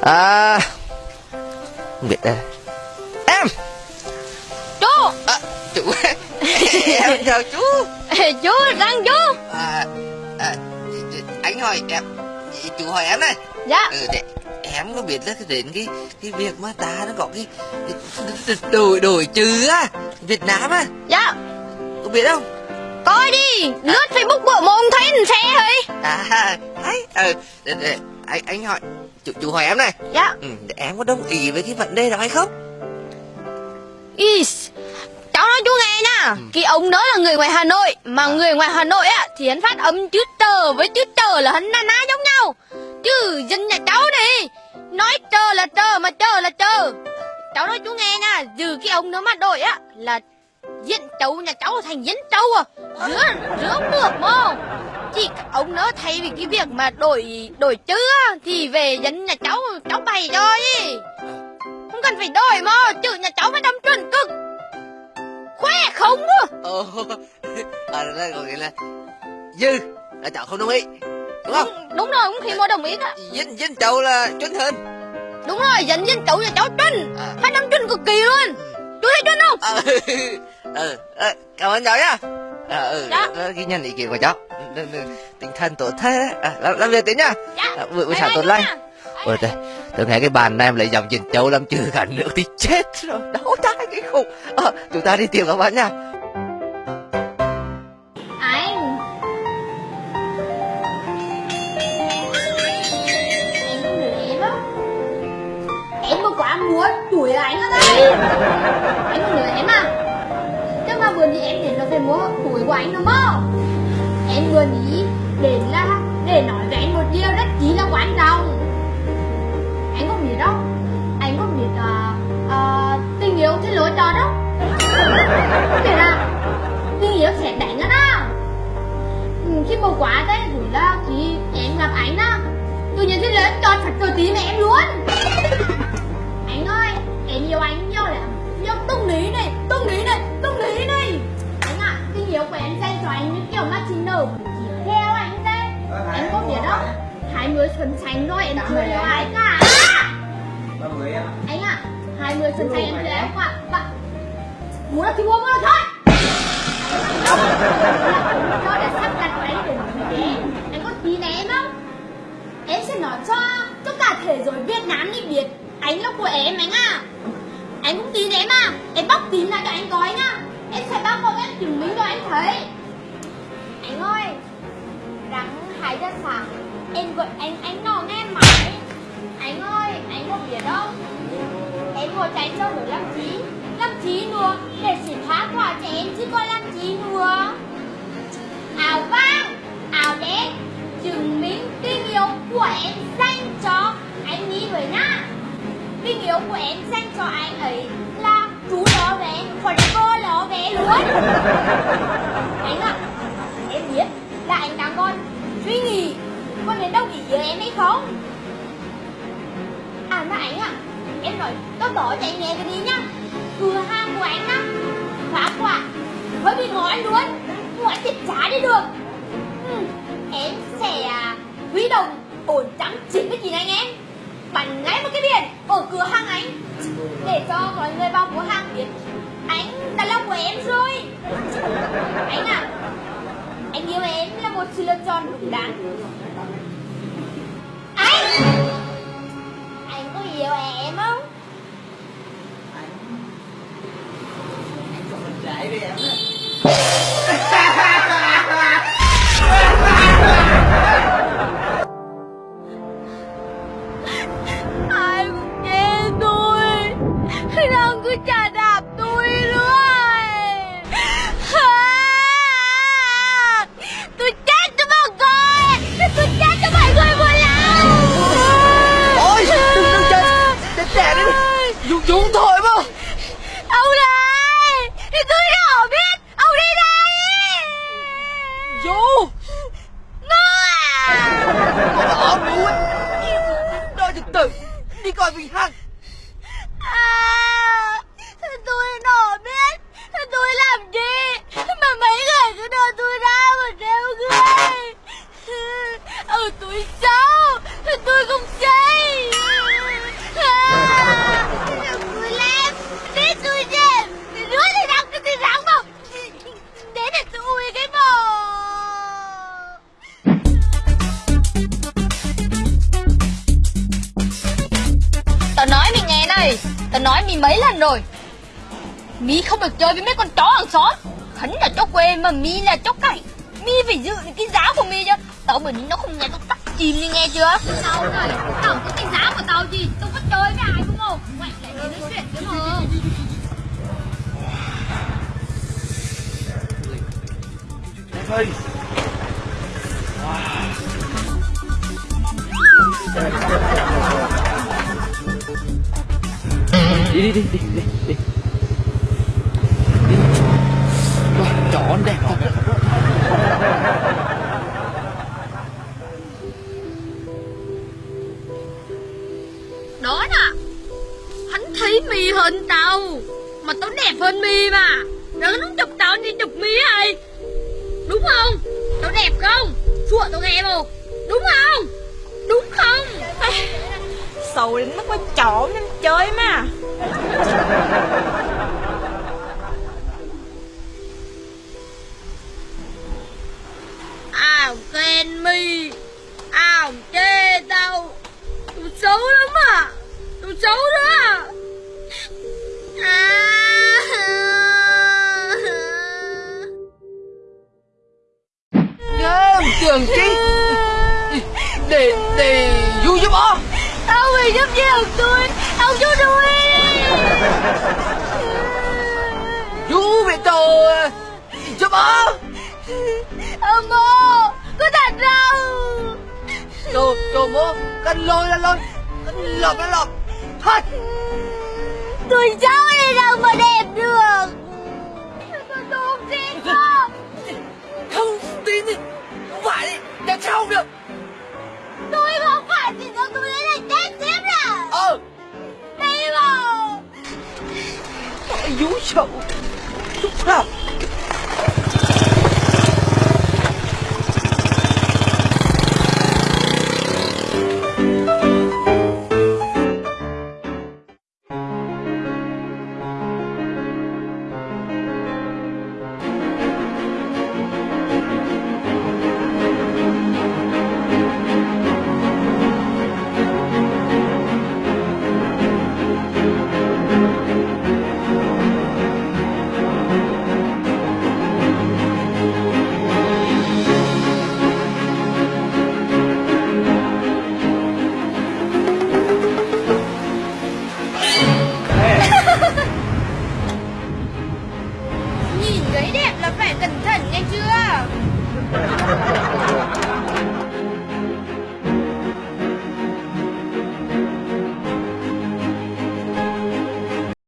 À Không biết đây. Em! Chú! À, Chú Em chào chú. Chú răng chú. À, à, Anh hỏi em Chú hỏi em này. Dạ. Ừ, để, Em có biết là đến cái cái việc mà ta nó có cái, cái đổi đổi chữ á Việt Nam á. Dạ. Có biết không? Coi đi Lướt Facebook bộ mà ông thấy xe thôi À đấy ừ, để, để, anh anh hỏi chú, chú hỏi em này. Dạ. Ừ, em có đồng ý với cái vấn đề đó hay không? Is Cháu nói chú nghe nha. Ừ. Cái ông đó là người ngoài Hà Nội Mà người ngoài Hà Nội á Thì hắn phát âm chữ tờ với chữ tờ là hắn na ná giống nhau. Chứ dân nhà cháu này Nói tờ là tờ mà tờ là tờ. Cháu nói chú nghe nha Dù cái ông đó mà đổi á Là diễn trâu nhà cháu thành diễn trâu à. Rứa, rứa mượt mô Chỉ ông đó thay vì cái việc mà đổi đổi chữ á Thì về dân nhà cháu cháu bày cho đi Không cần phải đổi mà Chữ nhà cháu phải đâm chuẩn cực. Khoe không á. Ồ À đó có nghĩa là Dư là cháu không đồng ý Đúng không? Đúng, đúng rồi, không khi mua đồng ý cả Dân dân cháu là chuẩn hơn. Đúng rồi, dân dân cháu nhà cháu chuẩn. À. Phải đâm chuẩn cực kỳ luôn. Chú thấy chuẩn không? À, ừ, ừ, cảm ơn cháu nhá. À, ừ, dạ. ghi nhận ý kiến của cháu. Tinh thần tốt thế. À, làm, làm việc tí nhá. Dạ. à, buổi, buổi sáng tốt lành. Ôi đây tôi nghe cái bàn này em lại dòng nhìn châu làm chữ cả nước thì chết rồi. Đau tai cái khủng à, chúng ta đi tìm các bạn nha anh em không em á em mà quá muốn đuổi anh ở đây anh em tuổi của anh đúng không? Em vừa nghĩ đến là để nói với anh một điều rất chí là quan trọng. Anh không biết đâu anh không biết uh, uh, tình yêu cái lỗi trò đâu, không biết à tình yêu sẽ đánh nó, đó. Ừ, khi mà quá đấy rồi là khi em gặp anh đó tự nhiên cái lớn tròn thật cờ tí mẹ em luôn. Anh ơi em yêu anh nhau lắm. Nhưng tung lý này tung lý xuân xanh rồi em chưa yêu ai cả. Anh ạ à, hai mươi xuân xanh em chưa em cả bạn muốn là thì mua mua là thôi. Cho để sắp đặt của anh để nói anh có tin em không? Em sẽ nói cho cho cả thế giới Việt Nam đi biết. Anh là của em anh à anh cũng tin em à em bóc tin lại cho anh coi nhá của Lâm Chí. Lâm Chí nữa để chỉ phá quả cho em chứ có Lâm Chí nữa áo vang, áo đen chứng minh tình yêu của em dành cho anh nghĩ với nhá. Tình yêu của em dành cho anh ấy là chú ló vé còn cô ló vé luôn. Bỏ chạy nhẹ cái đi nhá. Cửa hàng của anh á phá quả. Hơi bị ngói luôn. Ngói thịt trả đi được. Ừ, em sẽ à, huy động ổn trắng chín với chín anh em. Bắn ngay một cái biển ở cửa hàng anh. Để cho mọi người vào cửa hàng biết anh đã lòng của em rồi. Anh à anh yêu em là một sự lựa chọn đúng đắn. Đấy đi em ai nói mi mấy lần rồi. Mi không được chơi với mấy con chó hàng xóm. Khấn là chó quê mà Mi là chó cảnh Mi phải giữ được cái giá của Mi chứ. Tao bởi vì nó không nghe tao tắt chìm đi nghe chưa? Tao này Tao có cái giá của tao gì? Tao có chơi với ai đúng không? Mày lại đi nói chuyện với mà. Phi đi đi đi đi đi đi. Đi Wow, chó đẹp thật. Đó nè. Hắn thấy mì hơn tao Mà tao đẹp hơn mì mà. Rồi nó chụp tao đi chụp mi hay Đúng không? Tao đẹp không? Chua tao nghe không? Đúng không? Đúng không? Xấu đến mức mà chó nên chơi mà Ảo khen mi. Ảo chê tao. Tôi xấu lắm à. Tôi xấu lắm. à Ông phải giúp gì tôi Ông giúp tôi. Vui về tổ Giúp ó Ông bố Có thật đâu Đồ, đồ mô Cần lôi là lôi. Cần lọc là lọc Thật Tôi xấu đi đâu mà đẹp được. Tôi không tin đâu. Không tin thì Không phải đi Làm sao không được 有效。走吧。